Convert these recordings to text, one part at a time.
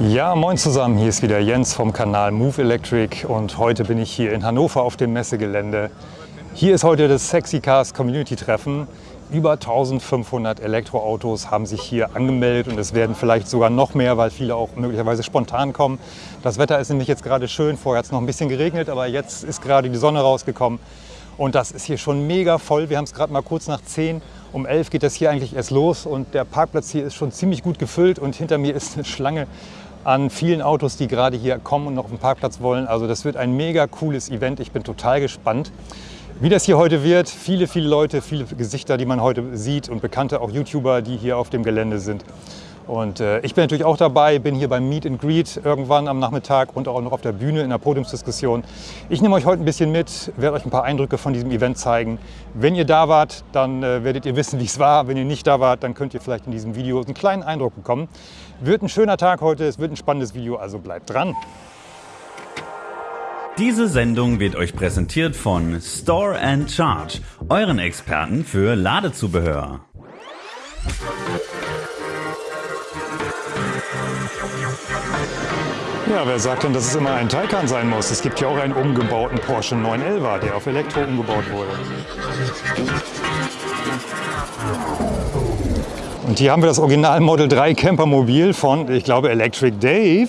Ja, moin zusammen, hier ist wieder Jens vom Kanal Move Electric und heute bin ich hier in Hannover auf dem Messegelände. Hier ist heute das Sexy Cars Community Treffen. Über 1500 Elektroautos haben sich hier angemeldet und es werden vielleicht sogar noch mehr, weil viele auch möglicherweise spontan kommen. Das Wetter ist nämlich jetzt gerade schön, vorher hat es noch ein bisschen geregnet, aber jetzt ist gerade die Sonne rausgekommen und das ist hier schon mega voll. Wir haben es gerade mal kurz nach 10 um 11 geht das hier eigentlich erst los und der Parkplatz hier ist schon ziemlich gut gefüllt und hinter mir ist eine Schlange an vielen Autos, die gerade hier kommen und noch auf den Parkplatz wollen. Also das wird ein mega cooles Event. Ich bin total gespannt, wie das hier heute wird. Viele, viele Leute, viele Gesichter, die man heute sieht und bekannte auch YouTuber, die hier auf dem Gelände sind. Und äh, ich bin natürlich auch dabei, bin hier beim Meet and Greet irgendwann am Nachmittag und auch noch auf der Bühne in der Podiumsdiskussion. Ich nehme euch heute ein bisschen mit, werde euch ein paar Eindrücke von diesem Event zeigen. Wenn ihr da wart, dann äh, werdet ihr wissen, wie es war. Wenn ihr nicht da wart, dann könnt ihr vielleicht in diesem Video einen kleinen Eindruck bekommen. Wird ein schöner Tag heute, es wird ein spannendes Video, also bleibt dran. Diese Sendung wird euch präsentiert von Store and Charge, euren Experten für Ladezubehör. Ja, wer sagt denn, dass es immer ein Taycan sein muss? Es gibt ja auch einen umgebauten Porsche 911, der auf Elektro umgebaut wurde. Und hier haben wir das Original Model 3 Campermobil von, ich glaube, Electric Dave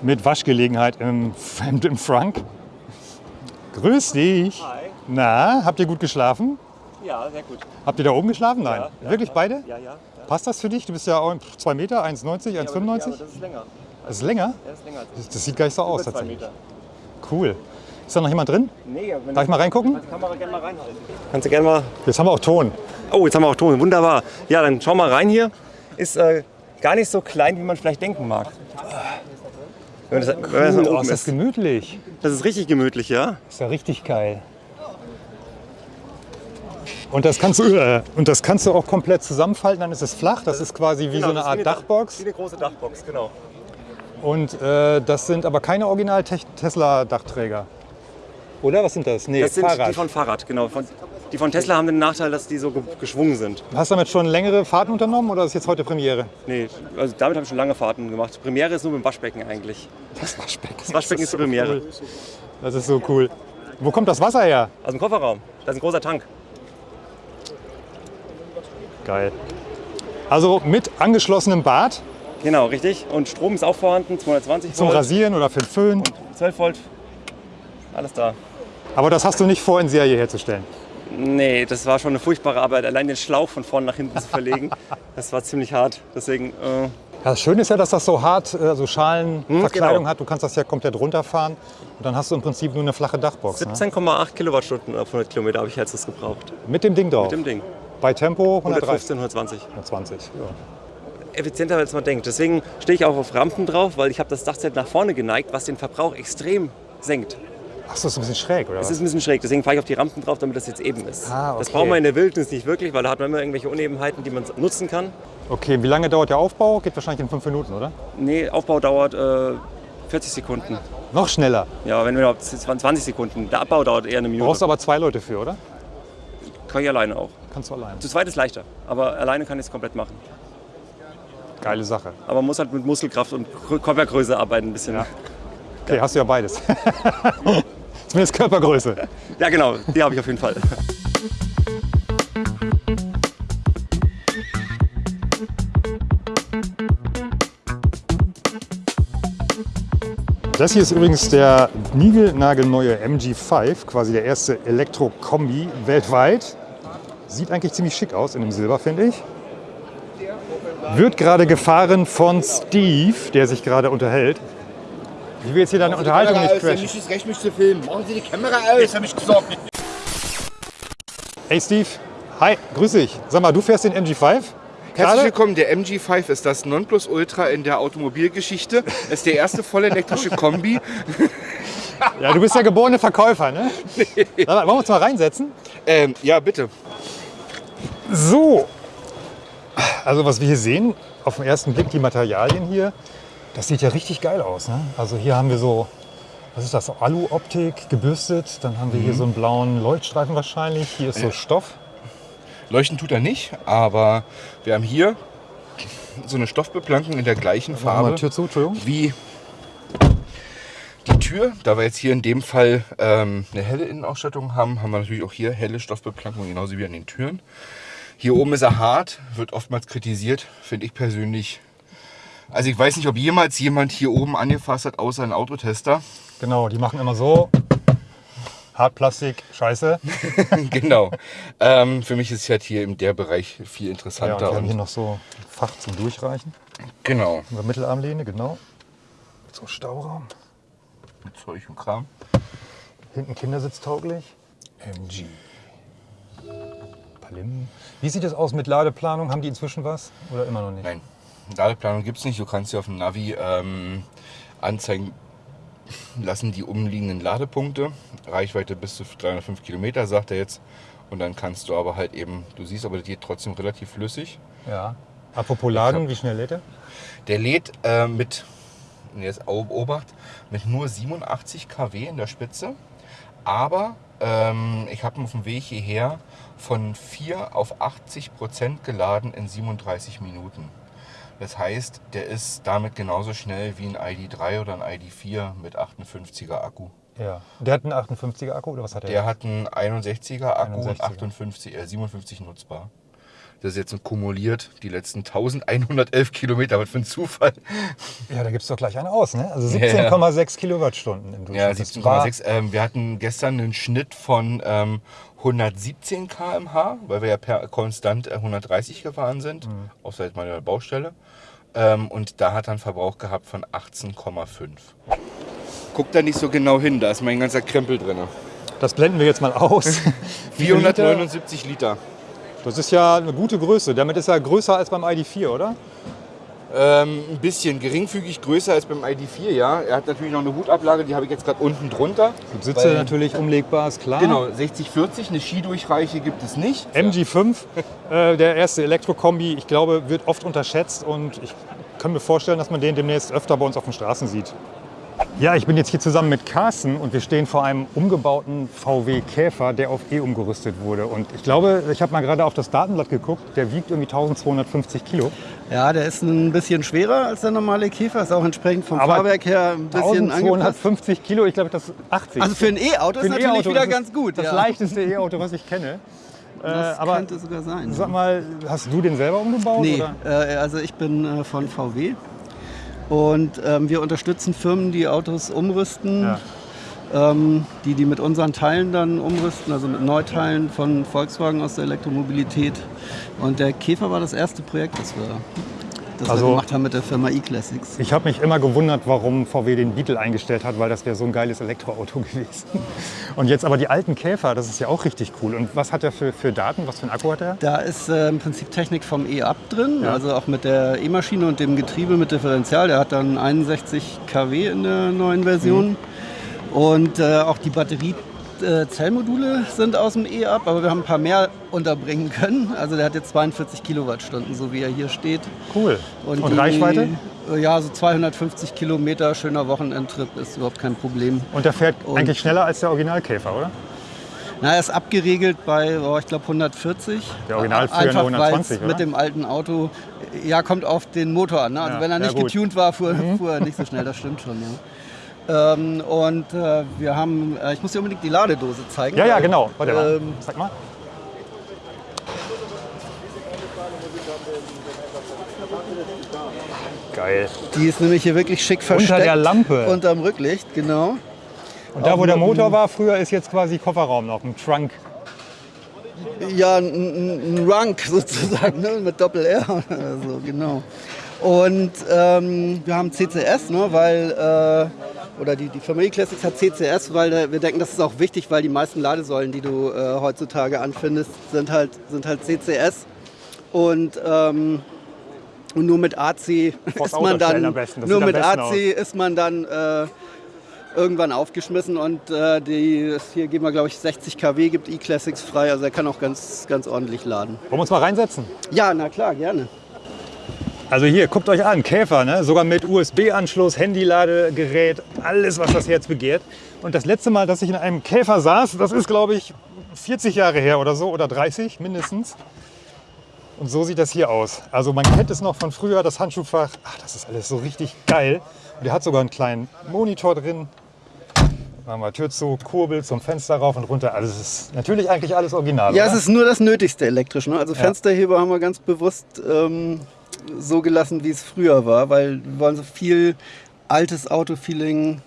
mit Waschgelegenheit im, im Frank. Grüß dich. Hi. Na, habt ihr gut geschlafen? Ja, sehr gut. Habt ihr da oben geschlafen? Nein. Ja, Wirklich ja. beide? Ja, ja. ja. Passt das für dich? Du bist ja 2 Meter, 1,90, Ja, aber, 1,95? ja, das ist länger. Das ist länger? Er ist länger als Das, das sieht gar nicht so aus tatsächlich. Meter. Cool. Ist da noch jemand drin? Nee, wenn Darf ich mal reingucken? Die Kamera gerne mal reinhalten. Kannst du gerne mal. Jetzt haben wir auch Ton. Oh, jetzt haben wir auch Ton. Wunderbar. Ja, dann schau mal rein hier. Ist äh, gar nicht so klein, wie man vielleicht denken mag. Wenn das, wenn das Cool, von oh, ist das gemütlich. Das ist richtig gemütlich, ja? Ist ja richtig geil. Und das kannst du, äh, und das kannst du auch komplett zusammenfalten, dann ist es flach. Das ist quasi wie so eine Genau, das ist Art wie Dachbox. Wie eine große Dachbox, genau. Und äh, das sind aber keine original Tesla-Dachträger. Oder was sind das? Nee, Das sind Fahrrad. die von Fahrrad, genau. Von, die von Tesla haben den Nachteil, dass die so ge geschwungen sind. Hast du damit schon längere Fahrten unternommen oder ist jetzt heute Premiere? Nee, also damit habe ich schon lange Fahrten gemacht. Premiere ist nur mit dem Waschbecken eigentlich. Das Waschbecken. Das Waschbecken ist die Premiere. Cool. Das ist so cool. Wo kommt das Wasser her? Aus dem Kofferraum. Da ist ein großer Tank. Geil. Also mit angeschlossenem Bad Genau, richtig. Und Strom ist auch vorhanden, 220 zum Volt, Rasieren oder für den Föhn. 12 Volt. Alles da. Aber das hast du nicht vor, in Serie herzustellen. Nee, das war schon eine furchtbare Arbeit, allein den Schlauch von vorne nach hinten zu verlegen. Das war ziemlich hart. Deswegen, äh, Ja, das Schöne ist ja, dass das so hart, äh, so Schalenverkleidung genau. hat. Du kannst das ja komplett runterfahren und dann hast du im Prinzip nur eine flache Dachbox. Ne? 17,8 Kilowattstunden auf 100 Kilometer habe ich jetzt das gebraucht. Mit dem Ding drauf. Mit dem Ding. Bei Tempo 130. 115, 120. 120. Ja. Effizienter, als man denkt. Deswegen stehe ich auch auf Rampen drauf, weil ich habe das Dachzelt nach vorne geneigt, was den Verbrauch extrem senkt. Ach so, ist ein bisschen schräg, oder Es ist ein bisschen schräg, deswegen fahre ich auf die Rampen drauf, damit das jetzt eben ist. Ah, Das okay. braucht man in der Wildnis nicht wirklich, weil da hat man immer irgendwelche Unebenheiten, die man nutzen kann. Okay, wie lange dauert der Aufbau? Geht wahrscheinlich in fünf Minuten, oder? Nee, Aufbau dauert äh, 40 Sekunden. Noch schneller. Ja, wenn überhaupt 20 Sekunden. Der Abbau dauert eher eine Minute. Brauchst aber zwei Leute für, oder? Kann ich alleine auch. Kannst du allein. Zu zweit ist leichter, aber alleine kann ich es komplett machen. Geile Sache. Aber man muss halt mit Muskelkraft und Grö- Körpergröße arbeiten ein bisschen. Ja, Okay, hast du ja beides. Zumindest Körpergröße. genau, die habe ich auf jeden Fall. Das hier ist übrigens der niegelnagelneue MG5, quasi der erste Elektro-Kombi weltweit. Sieht eigentlich ziemlich schick aus in dem Silber, finde ich. Wird gerade gefahren von Steve, der sich gerade unterhält. Wie wir jetzt hier deine Unterhaltung nicht crashen. nicht das Recht, mich zu filmen. Machen Sie die Kamera aus. Jetzt habe ich gesagt. Hey Steve, hi, grüß dich. Sag mal, du fährst den MG5? Herzlich Gerade? willkommen. Der MG5 ist das Nonplusultra in der Automobilgeschichte. Es ist der erste vollelektrische Kombi. Ja, du bist ja geborene Verkäufer, ne? Sag mal, wollen wir uns mal reinsetzen? Ähm, ja, bitte. So, also was wir hier sehen, auf den ersten Blick die Materialien hier, das sieht ja richtig geil aus. Ne? Also hier haben wir so, was ist das, Alu-Optik gebürstet, dann haben wir hier so einen blauen Leuchtstreifen wahrscheinlich, hier ist so Stoff. Leuchten tut er nicht, aber wir haben hier so eine Stoffbeplankung in der gleichen Farbe Tür zu, wie die Tür. Da wir jetzt hier in dem Fall ähm, eine helle Innenausstattung haben, haben wir natürlich auch hier helle Stoffbeplankung, genauso wie an den Türen. Hier oben ist er hart, wird oftmals kritisiert, finde ich persönlich. Also ich weiß nicht, ob jemals jemand hier oben angefasst hat, außer ein Autotester. Genau, die machen immer so. Hartplastik, scheiße. genau. Ähm, für mich ist halt hier in der Bereich viel Ja, und interessanter. wir haben hier noch so ein Fach zum Durchreichen. genau. Über Mittelarmlehne, genau. So Stauraum. Mit Zeug und Kram. Hinten kindersitztauglich. MG. Palim. Wie sieht es aus mit Ladeplanung? Haben die inzwischen was? Oder immer noch nicht? Nein, Ladeplanung gibt es nicht. Du kannst dir auf dem Navi ähm, anzeigen lassen die umliegenden Ladepunkte. Reichweite bis zu 305 Kilometer, sagt er jetzt. Und dann kannst du aber halt eben, du siehst aber, der geht trotzdem relativ flüssig. Ja. Apropos Laden, hab- wie schnell lädt er? Der lädt äh, mit, jetzt Obacht, mit nur 87 kW in der Spitze. Aber ähm, ich habe ihn auf dem Weg hierher von 4 auf 80 Prozent geladen in 37 Minuten. Das heißt, der ist damit genauso schnell wie ein ID3 oder ein ID4 mit 58er Akku. Ja. Der hat einen 58er Akku oder was hat er? Der hat einen 61er Akku und 61er. 58, äh, 57 nutzbar. Das ist jetzt kumuliert die letzten 1111 Kilometer. Was für ein Zufall. Ja, da gibt es doch gleich einen aus, ne? Also Ja, ja. 17,6 Kilowattstunden im Durchschnitt. Ja, Das war- 17,6. Ähm, wir hatten gestern einen Schnitt von ähm, 117 km/h, weil wir ja per konstant äh, 130 gefahren sind, Mhm. außer jetzt mal der Baustelle. Ähm, und da hat er einen Verbrauch gehabt von 18,5. Guck da nicht so genau hin, da ist mein ganzer Krempel drin. Das blenden wir jetzt mal aus. Wie viel Liter? 479 Liter. Das ist ja eine gute Größe. Damit ist er größer als beim ID4, oder? Ähm, ein bisschen geringfügig größer als beim ID4, ja. Er hat natürlich noch eine Hutablage, die habe ich jetzt gerade unten drunter. Gut, Sitze Weil- natürlich umlegbar, ist klar. Genau, 60-40, eine Skidurchreiche gibt es nicht. MG5, äh, der erste Elektrokombi, ich glaube, wird oft unterschätzt und ich kann mir vorstellen, dass man den demnächst öfter bei uns auf den Straßen sieht. Ja, ich bin jetzt hier zusammen mit Carsten und wir stehen vor einem umgebauten VW Käfer, der auf E umgerüstet wurde. Und ich glaube, ich habe mal gerade auf das Datenblatt geguckt, der wiegt irgendwie 1250 Kilo. Ja, der ist ein bisschen schwerer als der normale Käfer, ist auch entsprechend vom Aber Fahrwerk her ein bisschen angepasst. 1250 Kilo, ich glaube, das ist 80. Also für ein E-Auto ist natürlich E-Auto, wieder ganz gut. Das ja. leichteste E-Auto, was ich kenne. Äh, das aber könnte sogar sein. sag mal, hast du den selber umgebaut? Nee, äh, also ich bin äh, von VW und ähm, wir unterstützen Firmen, die Autos umrüsten, Ja. ähm, die die mit unseren Teilen dann umrüsten, also mit Neuteilen von Volkswagen aus der Elektromobilität. Und der Käfer war das erste Projekt, das wir, das Also- wir gemacht haben mit der Firma E-Classics. Ich habe mich immer gewundert, warum VW den Beetle eingestellt hat, weil das wäre so ein geiles Elektroauto gewesen. Und jetzt aber die alten Käfer, das ist ja auch richtig cool. Und was hat er für, für Daten? Was für einen Akku hat er? Da ist äh, im Prinzip Technik vom E-Up drin, Ja. also auch mit der E-Maschine und dem Getriebe mit Differential. Der hat dann 61 kW in der neuen Version. Mhm. Und äh, auch die Batteriezellmodule sind aus dem E-Up, aber wir haben ein paar mehr unterbringen können. Also der hat jetzt 42 Kilowattstunden, so wie er hier steht. Cool. Und, die- Reichweite? äh, Ja, so 250 Kilometer, schöner Wochenendtrip ist überhaupt kein Problem. Und der fährt Und- eigentlich schneller als der Originalkäfer, oder? Na, er ist abgeregelt bei, oh, ich glaube, 140. Der Originalführer nur Einfach, 120, weil's oder? mit dem alten Auto, ja, kommt auf den Motor an. Ne? Also Ja, wenn er ja, nicht. Mhm. getuned war, fuhr, fuhr er nicht so schnell, das stimmt schon. Ja. Ähm, und äh, wir haben, äh, ich muss dir unbedingt die Ladedose zeigen. Ja, ja, weil, genau. Warte mal. Ähm, Sag mal. Geil. die ist nämlich hier wirklich schick Unter versteckt. der Lampe. Unterm Rücklicht, genau. Und da, wo der einem- Motor war, früher ist jetzt quasi Kofferraum noch, ein Trunk. Ja, ein, ein, ein Runk sozusagen, ne? mit Doppel-R oder so, genau. Und ähm, wir haben CCS, ne? weil, äh, oder die, die Firma E-Classics hat CCS, weil wir denken, das ist auch wichtig, weil die meisten Ladesäulen, die du äh, heutzutage anfindest, sind halt, sind halt CCS. Und, ähm, und nur mit AC ist man dann, besten, nur mit AC ist man dann äh, irgendwann aufgeschmissen und äh, die, hier geben wir glaube ich 60 kW, gibt E-Classics frei, also er kann auch ganz, ganz ordentlich laden. Wollen wir uns mal reinsetzen? Ja, na klar, gerne. Also hier, guckt euch an, Käfer, ne? sogar mit USB-Anschluss, Handyladegerät, alles, was das Herz begehrt. Und das letzte Mal, dass ich in einem Käfer saß, das ist, glaube ich, 40 Jahre her oder so, oder 30 mindestens. Und so sieht das hier aus. Also man kennt es noch von früher, das Handschuhfach. Ach, das ist alles so richtig geil. Und der hat sogar einen kleinen Monitor drin. Machen wir Tür zu, Kurbel zum Fenster rauf und runter. Also es ist natürlich eigentlich alles original. Ja, oder? es ist nur das Nötigste elektrisch. Ne? Also Fensterheber haben wir ganz bewusst ähm, so gelassen, wie es früher war, weil wir wollen so viel altes Auto-Feeling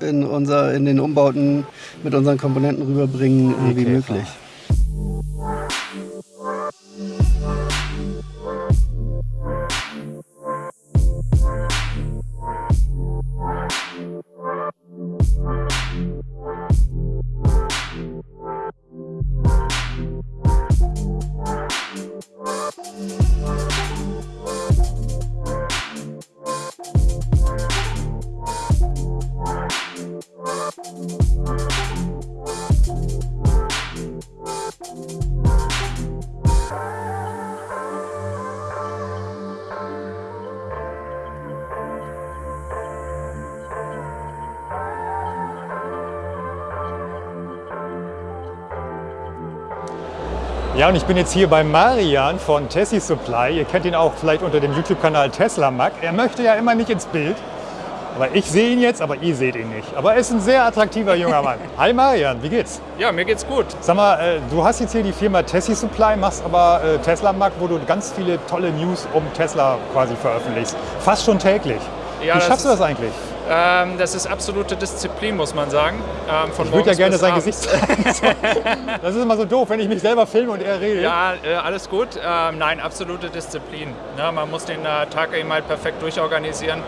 in, unser, in den Umbauten mit unseren Komponenten rüberbringen äh, wie Okay, möglich. Ja, und ich bin jetzt hier bei Marian von Tessie Supply. Ihr kennt ihn auch vielleicht unter dem YouTube-Kanal Tesla Mac. Er möchte ja immer nicht ins Bild. Aber ich sehe ihn jetzt, aber ihr seht ihn nicht. Aber er ist ein sehr attraktiver junger Mann. Hi Marian, wie geht's? Ja, mir geht's gut. Sag mal, äh, du hast jetzt hier die Firma Tessie Supply, machst aber äh, Tesla Mac, wo du ganz viele tolle News um Tesla quasi veröffentlichst. Fast schon täglich. Ja, wie schaffst du das eigentlich? Ähm, das ist absolute Disziplin, muss man sagen. Ähm, Ich würde ja gerne sein. Gesicht zeigen. Das ist immer so doof, wenn ich mich selber filme und er redet. Ja, äh, alles gut. Ähm, nein, absolute Disziplin. Ne, man muss den äh, Tag eben halt perfekt durchorganisieren.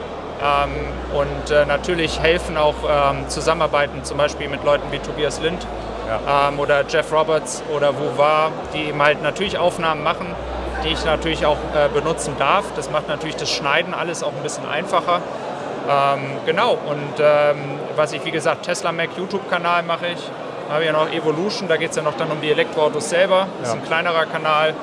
Ähm, und äh, natürlich helfen auch ähm, Zusammenarbeiten, zum Beispiel mit Leuten wie Tobias Lind ähm, oder Jeff Roberts oder Wuvar, die eben halt natürlich Aufnahmen machen, die ich natürlich auch äh, benutzen darf. Das macht natürlich das Schneiden alles auch ein bisschen einfacher. Ähm, genau, und ähm, was ich, wie gesagt, Tesla Mac YouTube-Kanal mache ich. Habe ja noch Evolution, da geht es ja noch dann um die Elektroautos selber. Das ist Ja. ein kleinerer Kanal.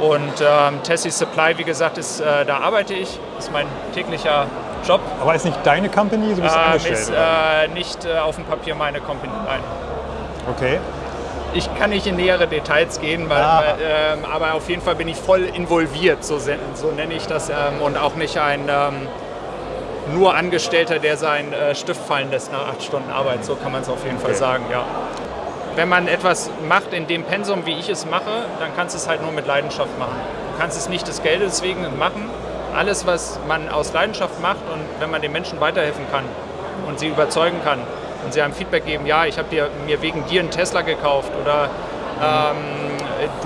Und ähm, Tessie Supply, wie gesagt, ist, äh, da arbeite ich. Das ist mein täglicher Job. Aber ist nicht deine Company, du bist Ähm, angestellt? ist äh, nicht äh, auf dem Papier meine Company. Nein. okay. Ich kann nicht in nähere Details gehen, weil, Ah. weil, ähm, aber auf jeden Fall bin ich voll involviert, so, so nenne ich das. Ähm, und auch nicht ein ähm, nur Angestellter, der seinen äh, Stift fallen lässt nach acht Stunden Arbeit. So kann man es auf jeden Fall Okay. sagen, ja. Wenn man etwas macht in dem Pensum, wie ich es mache, dann kannst du es halt nur mit Leidenschaft machen. Du kannst es nicht des Geldes wegen machen. Alles, was man aus Leidenschaft macht und wenn man den Menschen weiterhelfen kann und sie überzeugen kann und sie einem Feedback geben, ja, ich habe mir wegen dir einen Tesla gekauft oder ähm,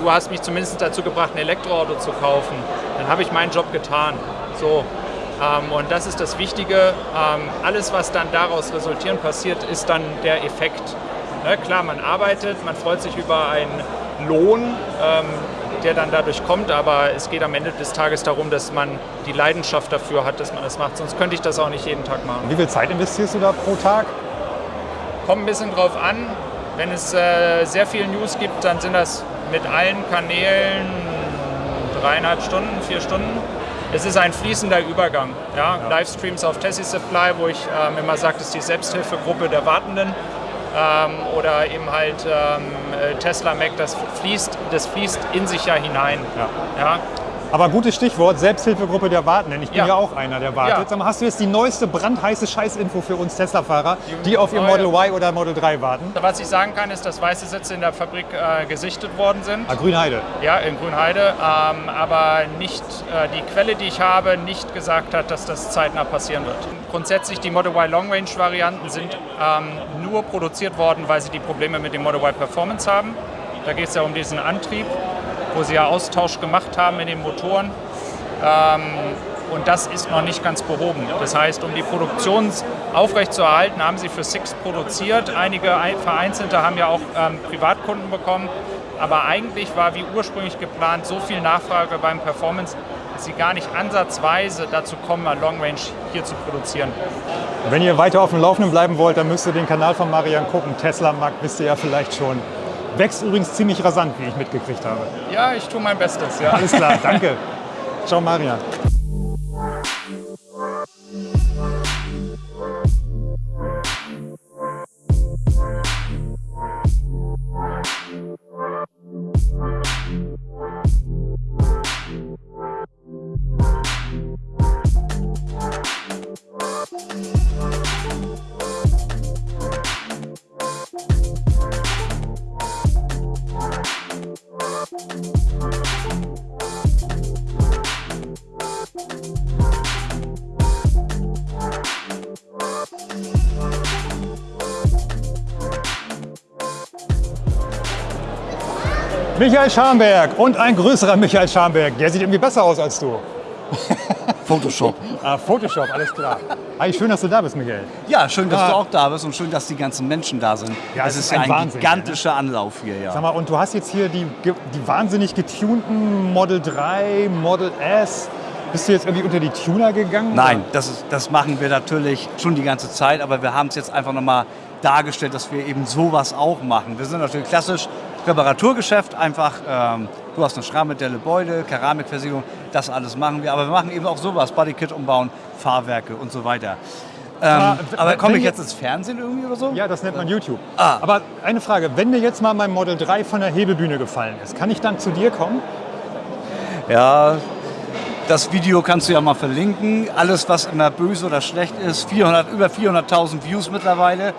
du hast mich zumindest dazu gebracht, ein Elektroauto zu kaufen, dann habe ich meinen Job getan. So. Ähm, und das ist das Wichtige. Ähm, alles, was dann daraus resultieren passiert, ist dann der Effekt. Ne, klar, man arbeitet, man freut sich über einen Lohn, ähm, der dann dadurch kommt, aber es geht am Ende des Tages darum, dass man die Leidenschaft dafür hat, dass man das macht. Sonst könnte ich das auch nicht jeden Tag machen. Wie viel Zeit investierst du da pro Tag? Kommt ein bisschen drauf an. Wenn es äh, sehr viel News gibt, dann sind das mit allen Kanälen dreieinhalb Stunden, vier Stunden. Es ist ein fließender Übergang. Ja? Livestreams auf Tessie Supply, wo ich ähm, immer sage, das ist die Selbsthilfegruppe der Wartenden. Ähm, oder eben halt ähm, äh, Tesla Mac, das fließt, das fließt in sich ja hinein. Ja. Ja? Aber gutes Stichwort, Selbsthilfegruppe der Wartenden. Ich bin ja, Ja. auch einer, der wartet. Ja. Hast du jetzt die neueste brandheiße Scheißinfo für uns Tesla-Fahrer, die auf ihr Model Y oder Model 3 warten? Was ich sagen kann, ist, dass weiße Sitze in der Fabrik äh, gesichtet worden sind. Ah, Grünheide. Ja, in Grünheide, ähm, aber nicht äh, die Quelle, die ich habe, nicht gesagt hat, dass das zeitnah passieren wird. Grundsätzlich die Model Y Long Range Varianten sind ähm, nur produziert worden, weil sie die Probleme mit dem Model Y Performance haben. Da geht es ja um diesen Antrieb, wo sie ja Austausch gemacht haben in den Motoren. Ähm, und das ist noch nicht ganz behoben. Das heißt, um die Produktion aufrechtzuerhalten, haben sie für Six produziert. Einige ein- Vereinzelte haben ja auch ähm, Privatkunden bekommen. Aber eigentlich war wie ursprünglich geplant so viel Nachfrage beim Performance, dass sie gar nicht ansatzweise dazu kommen, mal Long Range hier zu produzieren. Wenn ihr weiter auf dem Laufenden bleiben wollt, dann müsst ihr den Kanal von Marian gucken. Tesla Mac wisst ihr ja vielleicht schon. Wächst übrigens ziemlich rasant, wie ich mitgekriegt habe. Ja, ich tue mein Bestes. Ja. Alles klar, danke. Ciao Marian. Michael Schamberg und ein größerer Michael Schamberg. Der sieht irgendwie besser aus als du. Photoshop. Ah, Photoshop, alles klar. Hi, schön, dass du da bist, Michael. Ja, schön, dass Ah. du auch da bist und schön, dass die ganzen Menschen da sind. Ja, es es ist ist ja ein ein Wahnsinn, gigantischer Anlauf hier, ja. Sag mal, und du hast jetzt hier die, die wahnsinnig getunten Model 3, Model S. Bist du jetzt irgendwie unter die Tuner gegangen? Nein, das, ist, das machen wir natürlich schon die ganze Zeit, aber wir haben es jetzt einfach nochmal dargestellt, dass wir eben sowas auch machen. Wir sind natürlich klassisch Reparaturgeschäft, einfach, ähm, du hast eine Schrammedelle, Beule, Keramikversiegelung, das alles machen wir, aber wir machen eben auch sowas, Bodykit umbauen, Fahrwerke und so weiter. Ähm, aber komme ich jetzt ins Fernsehen irgendwie oder so? Ja, das nennt man YouTube. Ah. Aber eine Frage, wenn mir jetzt mal mein Model 3 von der Hebebühne gefallen ist, kann ich dann zu dir kommen? Ja, das Video kannst du ja mal verlinken. Alles, was immer böse oder schlecht ist, 400, über 400.000 Views mittlerweile.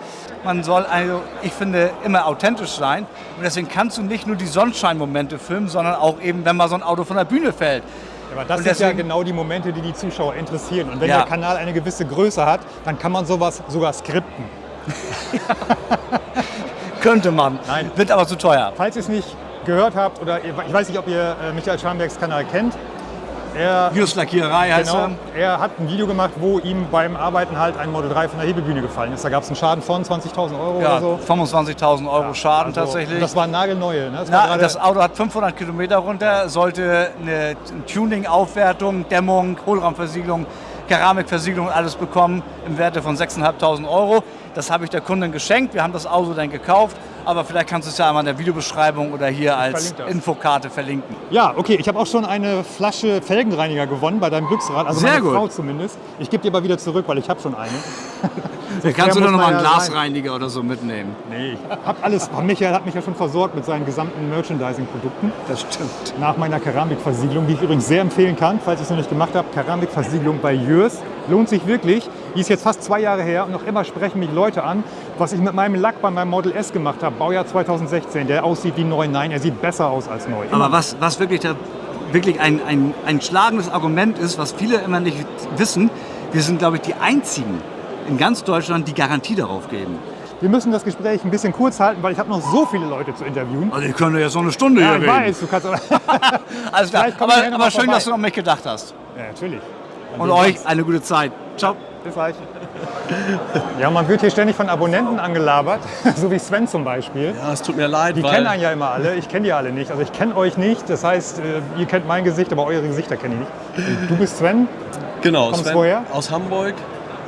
Man soll also, ich finde, immer authentisch sein. Und deswegen kannst du nicht nur die Sonnenscheinmomente filmen, sondern auch eben, wenn mal so ein Auto von der Bühne fällt. Aber das Und sind ja deswegen- genau die Momente, die die Zuschauer interessieren. Und wenn Ja. der Kanal eine gewisse Größe hat, dann kann man sowas sogar skripten. Könnte man. Nein. Wird aber zu teuer. Falls ihr es nicht gehört habt, oder ich weiß nicht, ob ihr äh, Michael Schambergs Kanal kennt, er, Just Lackiererei heißt genau, er. er hat ein Video gemacht, wo ihm beim Arbeiten halt ein Model 3 von der Hebebühne gefallen ist. Da gab es einen Schaden von 20.000 Euro Ja, oder so. 25.000 Euro Schaden Also, tatsächlich. Das war nagelneue. Ne? Das war Na, gerade- das Auto hat 500 Kilometer runter, sollte eine Tuning-Aufwertung, Dämmung, Hohlraumversiegelung, Keramikversiegelung und alles bekommen im Werte von 6.500 Euro. Das habe ich der Kundin geschenkt. Wir haben das Auto dann gekauft. Aber vielleicht kannst du es ja einmal in der Videobeschreibung oder hier als. Infokarte verlinken. Ja, okay, ich habe auch schon eine Flasche Felgenreiniger gewonnen bei deinem Glücksrad, also Sehr meine gut. Frau zumindest. Ich gebe die aber wieder zurück, weil ich habe schon eine. Hier kannst du doch noch man mal einen ja sein. Glasreiniger oder so mitnehmen. Nee, ich habe alles, Michael hat mich ja schon versorgt mit seinen gesamten Merchandising-Produkten. Das stimmt. Nach meiner Keramikversiegelung, die ich übrigens sehr empfehlen kann, falls ihr es noch nicht gemacht habt, Keramikversiegelung bei Jörs. Lohnt sich wirklich. Die ist jetzt fast zwei Jahre her und noch immer sprechen mich Leute an, was ich mit meinem Lack bei meinem Model S gemacht habe, Baujahr 2016, der aussieht wie neu. Nein, er sieht besser aus als neu. Aber was, was wirklich, da, wirklich ein, ein, ein schlagendes Argument ist, was viele immer nicht wissen, wir sind, glaube ich, die Einzigen in ganz Deutschland, die Garantie darauf geben. Wir müssen das Gespräch ein bisschen kurz halten, weil ich habe noch so viele Leute zu interviewen. Also ich könnte jetzt noch eine Stunde Ja, hier ich reden. weiß, du kannst aber. Alles klar. Aber, aber schön, vorbei. dass du an mich gedacht hast. ja, natürlich. Und euch eine gute Zeit. Ciao. Bis gleich. Ja, man wird hier ständig von Abonnenten angelabert, so wie Sven zum Beispiel. Ja, es tut mir leid, Die kennen einen ja immer alle, ich kenne die alle nicht. Also ich kenne euch nicht, das heißt, äh, ihr kennt mein Gesicht, aber eure Gesichter kenne ich nicht. Du bist Sven, genau, kommst Sven woher? aus Hamburg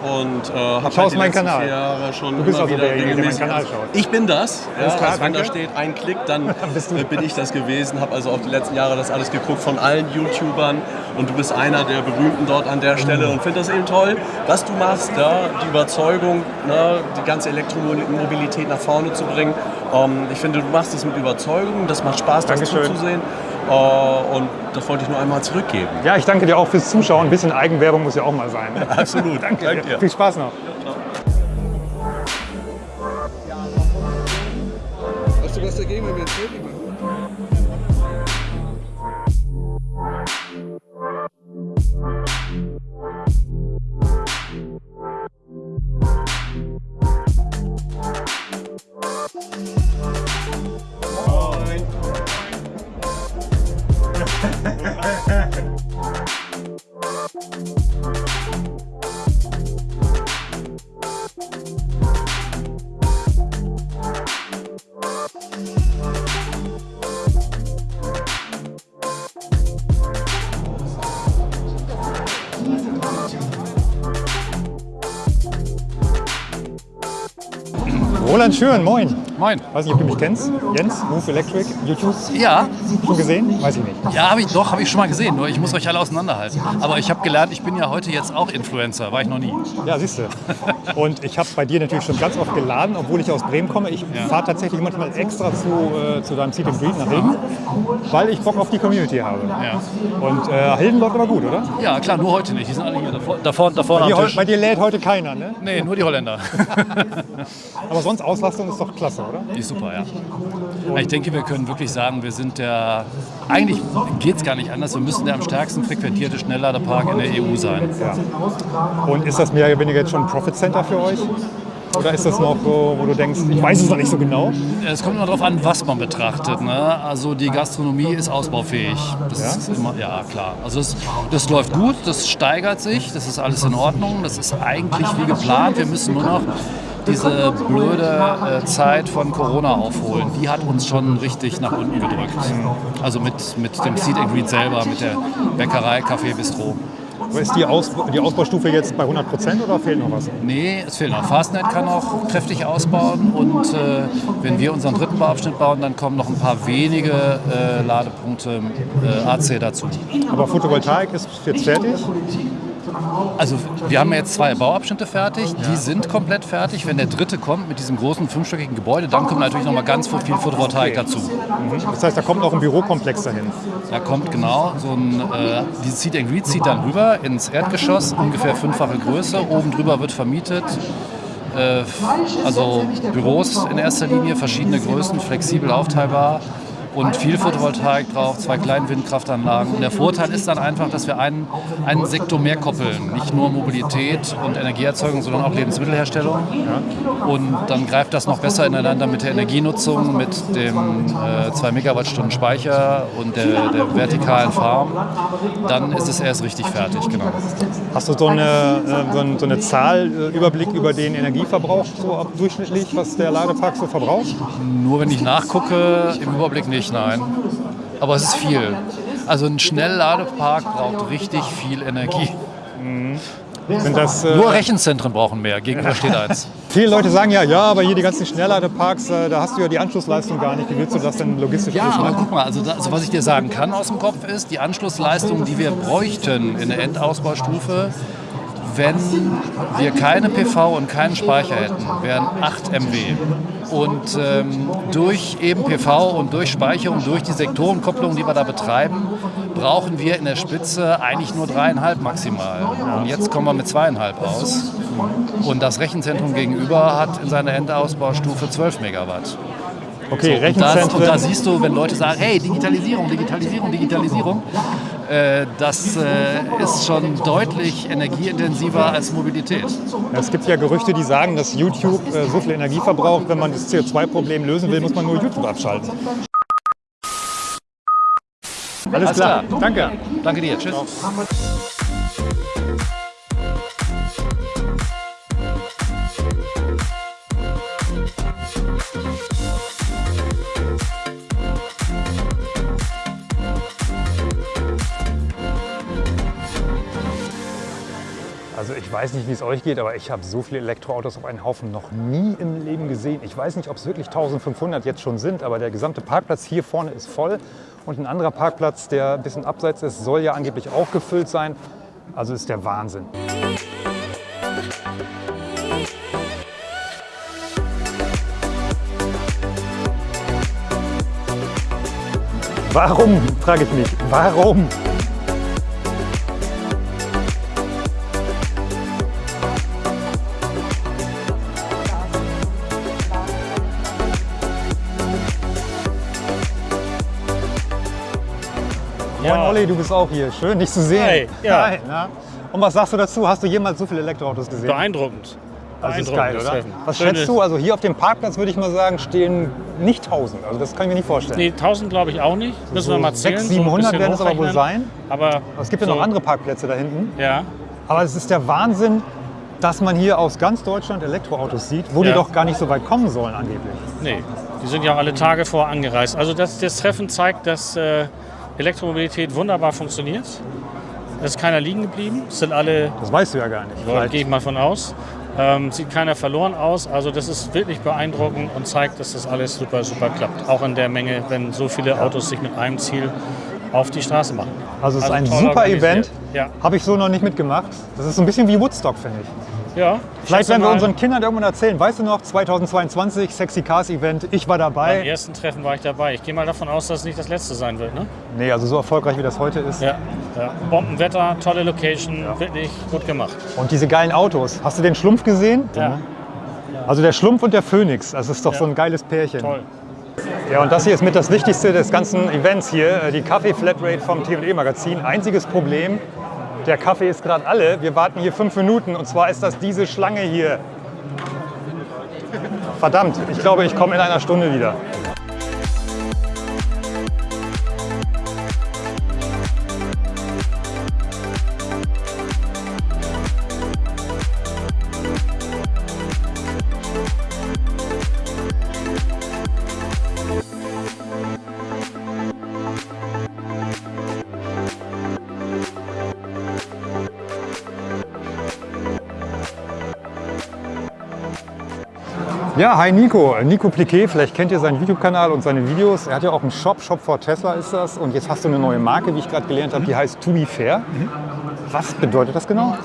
und äh, habe halt die meinen letzten Kanal. Jahre schon Du bist immer also wieder derjenige, der meinen. Kanal schaut. Ich bin das. Ja, klar, also wenn da steht ein Klick, dann äh, bin ich das gewesen. Habe also auch die letzten Jahre das alles geguckt von allen YouTubern und du bist einer der berühmten dort an der Mhm. Stelle und finde das eben toll, was du machst, ja, die Überzeugung, ne, die ganze Elektromobilität nach vorne zu bringen. Ähm, ich finde, du machst es mit Überzeugung, das macht Spaß, das Dankeschön. zuzusehen. Äh, und das wollte ich nur einmal zurückgeben. Ja, ich danke dir auch fürs Zuschauen. Ein bisschen Eigenwerbung muss ja auch mal sein. Absolut. danke Danke dir. Viel Spaß noch. Hast du was dagegen, wenn wir ein Selfie machen? Roland Schön, moin. Moin. Weiß nicht, ob du mich kennst. Jens, Move Electric, YouTube. Ja, Schon gesehen? Weiß ich nicht. ja, habe ich doch, habe ich schon mal gesehen. Nur ich muss euch alle auseinanderhalten. Aber ich habe gelernt, ich bin ja heute jetzt auch Influencer, war ich noch nie. Ja, siehst du. Und ich habe bei dir natürlich schon ganz oft geladen, obwohl ich aus Bremen komme. Ich fahre tatsächlich manchmal extra zu, äh, zu deinem Seat and Greet nach Hilden, weil ich Bock auf die Community habe. Ja. Und äh, Hilden läuft aber gut, oder? Ja, klar, nur heute nicht. Die sind alle hier davor, davor, davor Bei am dir, Tisch. bei dir lädt heute keiner, ne? Nee, nur die Holländer. Aber sonst Auslastung ist doch klasse, oder? Die ist super, ja. Ich denke, wir können wirklich sagen, wir sind der, eigentlich geht es gar nicht anders, wir müssen der am stärksten frequentierte Schnellladerpark in der EU sein. Und ist das mehr oder weniger jetzt schon ein Profit Center für euch? Oder ist das noch so, wo du denkst, ich weiß es noch nicht so genau? Es kommt immer darauf an, was man betrachtet. Ne? Also die Gastronomie ist ausbaufähig. Das Ja? ist immer, ja klar. Also es, das läuft gut, das steigert sich, das ist alles in Ordnung, das ist eigentlich wie geplant. Wir müssen nur noch diese blöde äh, Zeit von Corona aufholen. Die hat uns schon richtig nach unten gedrückt. Also mit, mit dem Seed and selber, mit der Bäckerei, Café, Bistro. Aber Ist die, Aus die Ausbaustufe jetzt bei 100 Prozent oder fehlt noch was? Nee, es fehlt noch. Fastnet kann noch kräftig ausbauen und äh, wenn wir unseren dritten Bauabschnitt bauen, dann kommen noch ein paar wenige äh, Ladepunkte äh, AC dazu. Aber Photovoltaik ist jetzt fertig. Also wir haben jetzt zwei Bauabschnitte fertig, die sind komplett fertig. Wenn der dritte kommt mit diesem großen fünfstöckigen Gebäude, dann kommt natürlich noch mal ganz viel Photovoltaik dazu. Das heißt, da kommt noch ein Bürokomplex dahin. Da kommt genau so ein, äh, dieses Seat and Greet zieht dann rüber ins Erdgeschoss, ungefähr fünffache Größe. Oben drüber wird vermietet. Äh, also Büros in erster Linie, verschiedene Größen, flexibel aufteilbar und viel Photovoltaik drauf, zwei kleine Windkraftanlagen. Und der Vorteil ist dann einfach, dass wir einen, einen Sektor mehr koppeln. Nicht nur Mobilität und Energieerzeugung, sondern auch Lebensmittelherstellung. Und dann greift das noch besser ineinander mit der Energienutzung, mit dem äh, 2 Megawattstunden Speicher und der, der vertikalen Farm. Dann ist es erst richtig fertig, genau. Hast du so eine, äh, so eine, so eine Zahl, äh, Überblick über den Energieverbrauch so durchschnittlich, was der Ladepark so verbraucht? Nur wenn ich nachgucke, im Überblick nicht, nein. Aber es ist viel. Also ein Schnellladepark braucht richtig viel Energie. Sind das, äh, Nur Rechenzentren brauchen mehr, gegenüber steht eins. viele Leute sagen ja, ja, aber hier die ganzen Schnellladeparks, äh, da hast du ja die Anschlussleistung gar nicht. Wie willst du das denn logistisch Ja, aber guck mal, also, da, also was ich dir sagen kann aus dem Kopf ist, die Anschlussleistung, die wir bräuchten in der Endausbaustufe, wenn wir keine PV und keinen Speicher hätten, wären 8 MW. Und ähm, durch eben PV und durch Speicherung, durch die Sektorenkopplung, die wir da betreiben, brauchen wir in der Spitze eigentlich nur dreieinhalb maximal. Und jetzt kommen wir mit zweieinhalb aus. Und das Rechenzentrum gegenüber hat in seiner Endausbaustufe 12 Megawatt. Okay, Und, das, Rechenzentren. und da siehst du, wenn Leute sagen, hey, Digitalisierung, Digitalisierung, Digitalisierung, das äh, ist schon deutlich energieintensiver als Mobilität. Es gibt ja Gerüchte, die sagen, dass YouTube äh, so viel Energie verbraucht, wenn man das CO2-Problem lösen will, muss man nur YouTube abschalten. Alles, Alles klar. klar. danke. Danke dir, tschüss. Weiß nicht, wie es euch geht, aber ich habe so viele Elektroautos auf einen Haufen noch nie im Leben gesehen. Ich weiß nicht, ob es wirklich 1500 jetzt schon sind, aber der gesamte Parkplatz hier vorne ist voll. Und ein anderer Parkplatz, der ein bisschen abseits ist, soll ja angeblich auch gefüllt sein. Also ist der Wahnsinn. Warum, frage ich mich, warum? Moin Olli, du bist auch hier. Schön, dich zu sehen. Hi, ja. Hi, na? Und was sagst du dazu? Hast du jemals so viele Elektroautos gesehen? Beeindruckend. Das ist geil, oder? Was Schönes- schätzt du? Also hier auf dem Parkplatz würde ich mal sagen, stehen nicht 1000. Also das kann ich mir nicht vorstellen. Nee, 1000 glaube ich auch nicht. Müssen wir mal zählen. 600, so ein 700 bisschen werden es aber wohl sein. Aber es gibt ja so, noch andere Parkplätze da hinten. Ja, Aber es ist der Wahnsinn, dass man hier aus ganz Deutschland Elektroautos sieht, wo die Ja. doch gar nicht so weit kommen sollen angeblich. nee. Die sind ja alle Tage vor angereist. Also das, das Treffen zeigt, dass äh, Elektromobilität wunderbar funktioniert. Es ist keiner liegen geblieben. Es sind alle, Das weißt du ja gar nicht. da Vielleicht- gehe ich mal von aus. Ähm, sieht keiner verloren aus. Also das ist wirklich beeindruckend und zeigt, dass das alles super, super klappt. Auch in der Menge, wenn so viele Autos sich mit einem Ziel auf die Straße machen. Also es ist ein super. Event. Ja. Habe ich so noch nicht mitgemacht. Das ist so ein bisschen wie Woodstock, finde ich. Ja. Vielleicht werden wir unseren Kindern irgendwann erzählen. Weißt du noch, 2022 Sexy Cars Event, ich war Beim dabei. ersten Treffen war ich dabei. Ich gehe mal davon aus, dass es nicht das letzte sein wird. Ne? Nee, also so erfolgreich wie das heute ist. Ja. ja. Bombenwetter, tolle Location, wirklich gut gemacht. Und diese geilen Autos. Hast du den Schlumpf gesehen? Ja. Also der Schlumpf und der Phönix. Das ist doch so ein geiles Pärchen. Toll. Ja, und das hier ist mit das Wichtigste des ganzen Events hier, äh, die Kaffee-Flatrate vom T&E Magazin. Einziges Problem, der Kaffee ist gerade alle. Wir warten hier fünf Minuten und zwar ist das diese Schlange hier. Verdammt, ich glaube, ich komme in einer Stunde wieder. Ja, hi Nico. Nico Pliquet, vielleicht kennt ihr seinen YouTube-Kanal und seine Videos. Er hat ja auch einen Shop, Shop for Tesla ist das. Und jetzt hast du eine neue Marke, wie ich gerade gelernt habe, die heißt To Be Fair. Was bedeutet das genau?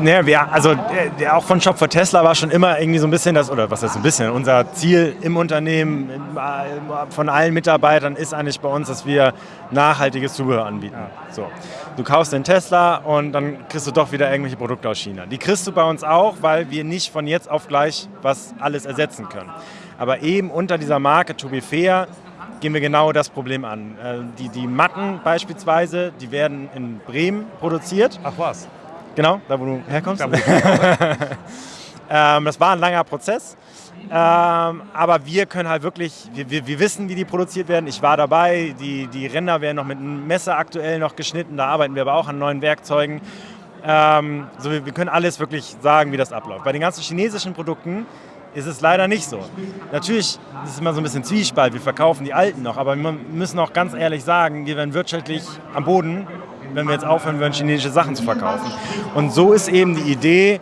Naja, wir, also der, der auch von Shop for Tesla war schon immer irgendwie so ein bisschen das, oder was heißt ein bisschen, unser Ziel im Unternehmen äh, von allen Mitarbeitern ist eigentlich bei uns, dass wir nachhaltiges Zubehör anbieten. So. Du kaufst den Tesla und dann kriegst du doch wieder irgendwelche Produkte aus China. Die kriegst du bei uns auch, weil wir nicht von jetzt auf gleich was alles ersetzen können. Aber eben unter dieser Marke To Be Fair gehen wir genau das Problem an. Äh, Die, die Matten beispielsweise, die werden in Bremen produziert. Ach was. Genau, da wo du herkommst. ähm, das war ein langer Prozess. Ähm, aber wir können halt wirklich, wir, wir, wir wissen, wie die produziert werden. Ich war dabei, die, die Ränder werden noch mit einem Messer aktuell noch geschnitten. Da arbeiten wir aber auch an neuen Werkzeugen. Ähm, so, wir, wir können alles wirklich sagen, wie das abläuft. Bei den ganzen chinesischen Produkten ist es leider nicht so. Natürlich ist es immer so ein bisschen Zwiespalt, wir verkaufen die alten noch, aber wir müssen auch ganz ehrlich sagen, wir werden wirtschaftlich am Boden, wenn wir jetzt aufhören würden, chinesische Sachen zu verkaufen. Und so ist eben die Idee,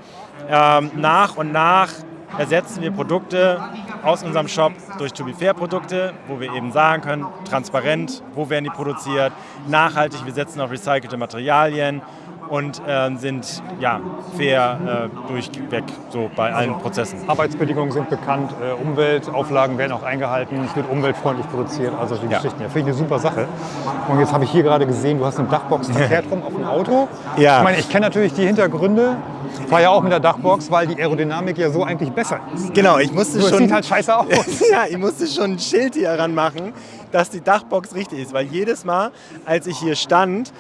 ähm, nach und nach ersetzen wir Produkte aus unserem Shop durch To Be Fair Produkte, wo wir eben sagen können, transparent, wo werden die produziert, nachhaltig, wir setzen auf recycelte Materialien und ähm, sind ja, fair äh, durchweg so bei allen Prozessen. Arbeitsbedingungen sind bekannt, äh, Umweltauflagen werden auch eingehalten, es wird umweltfreundlich produziert, also die Ja. Geschichten. Ja, finde ich eine super Sache. Und jetzt habe ich hier gerade gesehen, du hast eine Dachbox verkehrt rum auf dem Auto. Ja. Ich meine, ich kenne natürlich die Hintergründe, war ja auch mit der Dachbox, weil die Aerodynamik ja so eigentlich besser ist. Genau, ich musste es schon. sieht halt scheiße aus. ja, ich musste schon ein Schild hier ranmachen, dass die Dachbox richtig ist. Weil jedes Mal, als ich hier stand,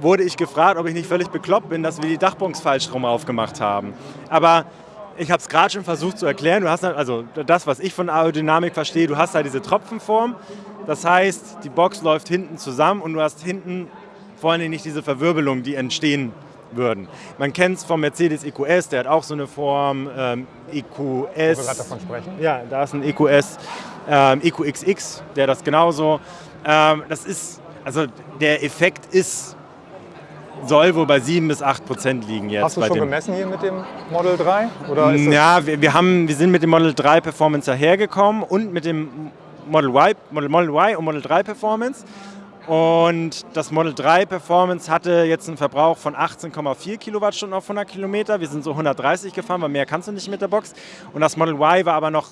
wurde ich gefragt, ob ich nicht völlig bekloppt bin, dass wir die Dachbox falsch rum aufgemacht haben. Aber ich habe es gerade schon versucht zu erklären. Du hast halt- also das, was ich von Aerodynamik verstehe, du hast da diese Tropfenform. Das heißt, die Box läuft hinten zusammen und du hast hinten vor allem nicht diese Verwirbelungen, die entstehen würden. Man kennt es vom Mercedes EQS, der hat auch so eine Form. Ähm, EQS. Gerade davon sprechen. Ja, da ist ein EQS, ähm, EQXX, der das genauso. Ähm, das ist, also der Effekt ist, soll wohl bei 7 bis 8 Prozent liegen jetzt. Hast du schon gemessen hier mit dem Model 3? Oder Ja, wir, wir, haben, wir sind mit dem Model 3 Performance dahergekommen und mit dem Model Y, Model, Model y und Model 3 Performance. Und das Model 3 Performance hatte jetzt einen Verbrauch von 18,4 Kilowattstunden auf 100 Kilometer. Wir sind so 130 gefahren, weil mehr kannst du nicht mit der Box. Und das Model Y war aber noch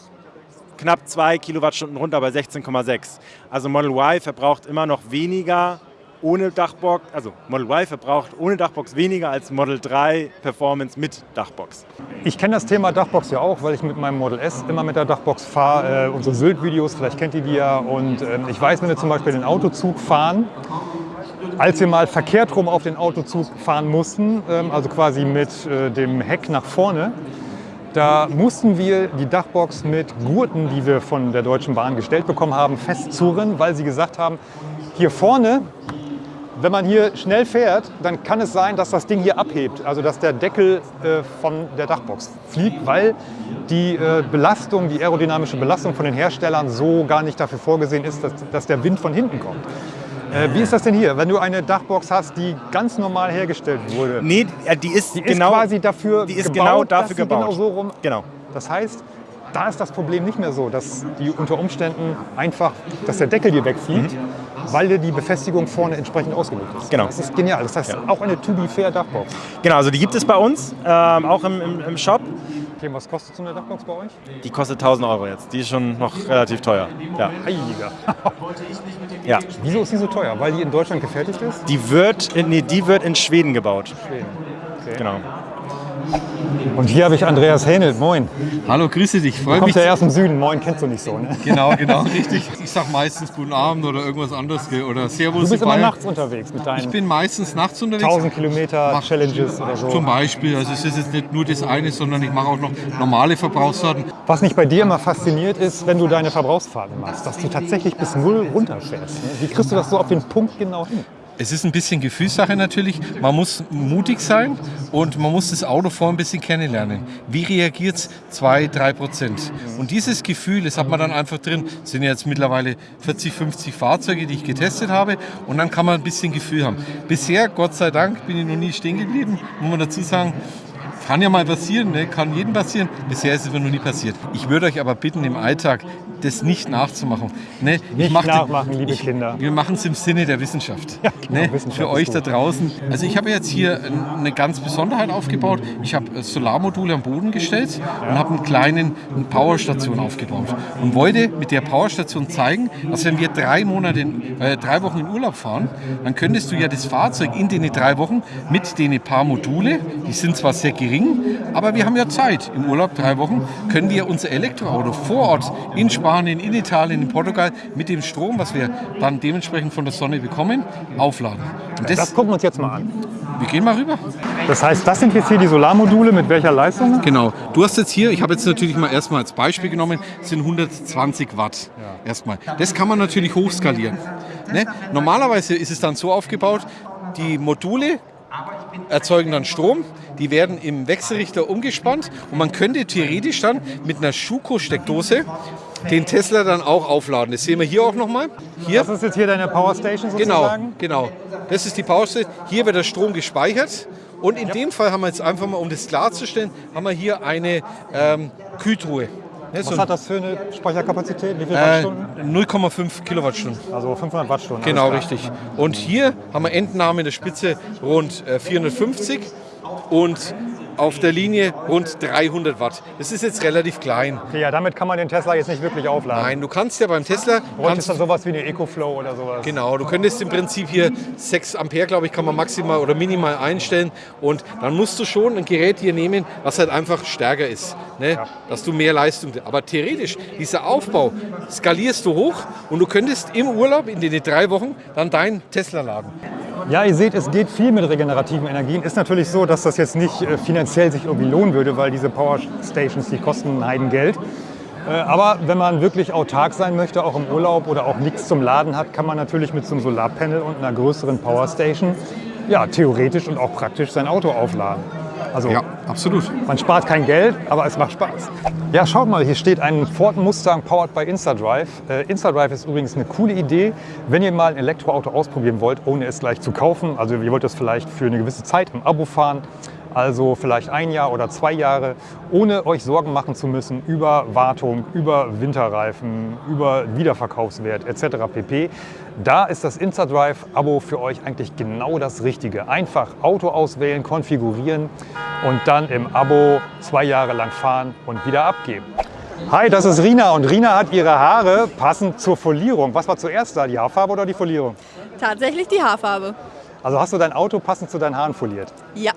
knapp 2 Kilowattstunden runter bei 16,6. Also Model Y verbraucht immer noch weniger ohne Dachbox, also Model Y verbraucht ohne Dachbox weniger als Model 3 Performance mit Dachbox. Ich kenne das Thema Dachbox ja auch, weil ich mit meinem Model S immer mit der Dachbox fahre. Äh, unsere Sylt-Videos, vielleicht kennt ihr die ja. Und ähm, ich weiß, wenn wir zum Beispiel den Autozug fahren, als wir mal verkehrt rum auf den Autozug fahren mussten, ähm, also quasi mit äh, dem Heck nach vorne, da mussten wir die Dachbox mit Gurten, die wir von der Deutschen Bahn gestellt bekommen haben, festzurren, weil sie gesagt haben, hier vorne wenn man hier schnell fährt, dann kann es sein, dass das Ding hier abhebt, also dass der Deckel äh, von der Dachbox fliegt, weil die äh, Belastung, die aerodynamische Belastung von den Herstellern so gar nicht dafür vorgesehen ist, dass, dass der Wind von hinten kommt. Äh, wie ist das denn hier, wenn du eine Dachbox hast, die ganz normal hergestellt wurde? Nee, die ist, Die ist genau, quasi dafür die ist gebaut, genau dass dafür sie gebaut. genau so rum. Genau. Das heißt, da ist das Problem nicht mehr so, dass die unter Umständen einfach, dass der Deckel hier wegfliegt, weil dir die Befestigung vorne entsprechend ausgelegt ist. Mhm. Genau. Das ist genial. Das heißt, auch eine To Be Fair Dachbox. Genau, also die gibt es bei uns, ähm, auch im, im, im Shop. Okay, was kostet so eine Dachbox bei euch? Die kostet 1000 Euro jetzt. Die ist schon noch relativ teuer. Ja. Heiliger. ja. Wieso ist die so teuer? Weil die in Deutschland gefertigt ist? Die wird, in, nee, die wird in Schweden gebaut. Schweden. Okay. Genau. Und hier habe ich Andreas Hähnelt. Moin. Hallo, grüße dich. Du Freue kommst mich. ja erst im Süden. Moin kennst du nicht so, ne? Genau, genau, richtig. Ich sag meistens guten Abend oder irgendwas anderes oder Servus. Du bist immer nachts unterwegs mit deinen Ich bin meistens nachts unterwegs. 1000 Kilometer Mach- Challenges oder so. Zum Beispiel, also es ist jetzt nicht nur das eine, sondern ich mache auch noch normale Verbrauchsdaten. Was mich bei dir immer fasziniert ist, wenn du deine Verbrauchsfahrten machst, dass du tatsächlich bis null runterfährst. ne? Wie kriegst du das so auf den Punkt genau hin? Es ist ein bisschen Gefühlssache natürlich. Man muss mutig sein und man muss das Auto vorher ein bisschen kennenlernen. Wie reagiert es? 2, 3 Prozent. Und dieses Gefühl, das hat man dann einfach drin. Es sind jetzt mittlerweile 40, 50 Fahrzeuge, die ich getestet habe. Und dann kann man ein bisschen Gefühl haben. Bisher, Gott sei Dank, bin ich noch nie stehen geblieben. Muss man dazu sagen, kann ja mal passieren, ne? kann jedem passieren. Bisher ist es mir noch nie passiert. Ich würde euch aber bitten, im Alltag das nicht nachzumachen. Ne? ich Nicht mach den- nachmachen, liebe ich, Kinder. Wir machen es im Sinne der Wissenschaft. genau, ne? Wissenschaft Für euch da draußen. Also ich habe jetzt hier eine ganz Besonderheit aufgebaut. Ich habe äh, Solarmodule am Boden gestellt und habe einen kleinen eine Powerstation aufgebaut. Und wollte mit der Powerstation zeigen, dass wenn wir drei Monate, äh, drei Wochen in Urlaub fahren, dann könntest du ja das Fahrzeug in den drei Wochen mit den paar Module, die sind zwar sehr gering, aber wir haben ja Zeit. Im Urlaub drei Wochen können wir unser Elektroauto vor Ort in Spanien, in Italien, in Portugal mit dem Strom, was wir dann dementsprechend von der Sonne bekommen, aufladen. Und Das gucken wir uns jetzt mal an. wir gehen mal rüber. Das heißt, das sind jetzt hier die Solarmodule mit welcher Leistung? Genau. Du hast jetzt hier, ich habe jetzt natürlich mal erstmal als Beispiel genommen, sind 120 Watt. Erstmal. Das kann man natürlich hochskalieren. Ne? Normalerweise ist es dann so aufgebaut, die Module erzeugen dann Strom, die werden im Wechselrichter umgespannt und man könnte theoretisch dann mit einer Schuko-Steckdose den Tesla dann auch aufladen. Das sehen wir hier auch nochmal. Hier. Das ist jetzt hier deine Powerstation Genau, sozusagen? genau. Das ist die Powerstation. Hier wird der Strom gespeichert. Und in dem Fall haben wir jetzt einfach mal, um das klarzustellen, haben wir hier eine ähm, Kühltruhe. Ne, so Was hat das für eine Speicherkapazität? Wie viele äh, Wattstunden? 0,5 Kilowattstunden. Also 500 Wattstunden. Genau, richtig. Und hier haben wir Endnahme in der Spitze rund äh, 450 und auf der Linie rund 300 Watt. Das ist jetzt relativ klein. Okay, ja, damit kann man den Tesla jetzt nicht wirklich aufladen. Nein, du kannst ja beim Tesla... Es Kannst, dann sowas wie eine EcoFlow oder sowas? Genau, du könntest im Prinzip hier 6 Ampere, glaube ich, kann man maximal oder minimal einstellen. Und dann musst du schon ein Gerät hier nehmen, was halt einfach stärker ist. Ne? Dass du mehr Leistung. Aber theoretisch, dieser Aufbau skalierst du hoch und du könntest im Urlaub in den drei Wochen dann deinen Tesla laden. Ja, ihr seht, es geht viel mit regenerativen Energien. Ist natürlich so, dass das jetzt nicht äh, finanziell sich irgendwie lohnen würde, weil diese Power Stations, die kosten ein Heidengeld. Äh, Aber wenn man wirklich autark sein möchte, auch im Urlaub oder auch nichts zum Laden hat, kann man natürlich mit so einem Solarpanel und einer größeren Power Station ja, theoretisch und auch praktisch sein Auto aufladen. Also Ja, absolut. man spart kein Geld, aber es macht Spaß. Ja, schaut mal, hier steht ein Ford Mustang powered by InstaDrive. Äh, InstaDrive ist übrigens eine coole Idee, wenn ihr mal ein Elektroauto ausprobieren wollt, ohne es gleich zu kaufen. Also ihr wollt das vielleicht für eine gewisse Zeit im Abo fahren, also vielleicht ein Jahr oder zwei Jahre, ohne euch Sorgen machen zu müssen über Wartung, über Winterreifen, über Wiederverkaufswert etc. pp. Da ist das InstaDrive-Abo für euch eigentlich genau das Richtige. Einfach Auto auswählen, konfigurieren und dann im Abo zwei Jahre lang fahren und wieder abgeben. Hi, das ist Rina und Rina hat ihre Haare passend zur Folierung. Was war zuerst da, die Haarfarbe oder die Folierung? Tatsächlich die Haarfarbe. Also hast du dein Auto passend zu deinen Haaren foliert? Ja.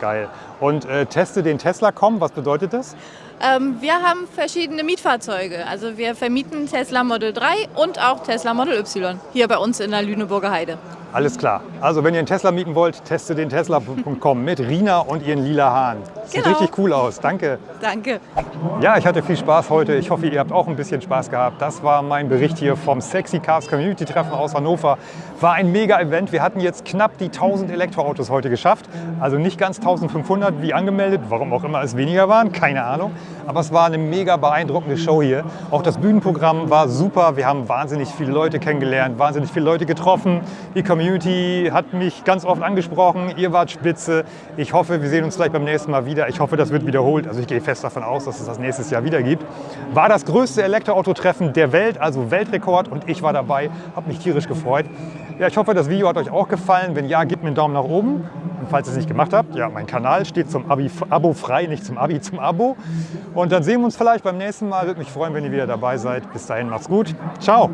Geil. Und äh, teste den Tesla Com, was bedeutet das? Ähm, wir haben verschiedene Mietfahrzeuge. Also wir vermieten Tesla Model 3 und auch Tesla Model Y hier bei uns in der Lüneburger Heide. Alles klar. Also wenn ihr einen Tesla mieten wollt, testet den Tesla.com mit Rina und ihren lila Haaren. Sieht Genau. richtig cool aus. Danke. Danke. Ja, ich hatte viel Spaß heute. Ich hoffe, ihr habt auch ein bisschen Spaß gehabt. Das war mein Bericht hier vom Sexy Cars Community Treffen aus Hannover. War ein mega Event. Wir hatten jetzt knapp die 1000 Elektroautos heute geschafft. Also nicht ganz 1500 wie angemeldet, warum auch immer es weniger waren, keine Ahnung. Aber es war eine mega beeindruckende Show hier. Auch das Bühnenprogramm war super. Wir haben wahnsinnig viele Leute kennengelernt, wahnsinnig viele Leute getroffen. Die Community hat mich ganz oft angesprochen. Ihr wart spitze. Ich hoffe, wir sehen uns vielleicht beim nächsten Mal wieder. Ich hoffe, das wird wiederholt. Also ich gehe fest davon aus, dass es das nächstes Jahr wieder gibt. War das größte Elektroautotreffen der Welt, also Weltrekord. Und ich war dabei, habe mich tierisch gefreut. Ja, ich hoffe, das Video hat euch auch gefallen. Wenn ja, gebt mir einen Daumen nach oben. Und falls ihr es nicht gemacht habt, ja, mein Kanal steht zum Abi, Abo frei, nicht zum Abi, zum Abo. Und dann sehen wir uns vielleicht beim nächsten Mal. Würde mich freuen, wenn ihr wieder dabei seid. Bis dahin, macht's gut. Ciao.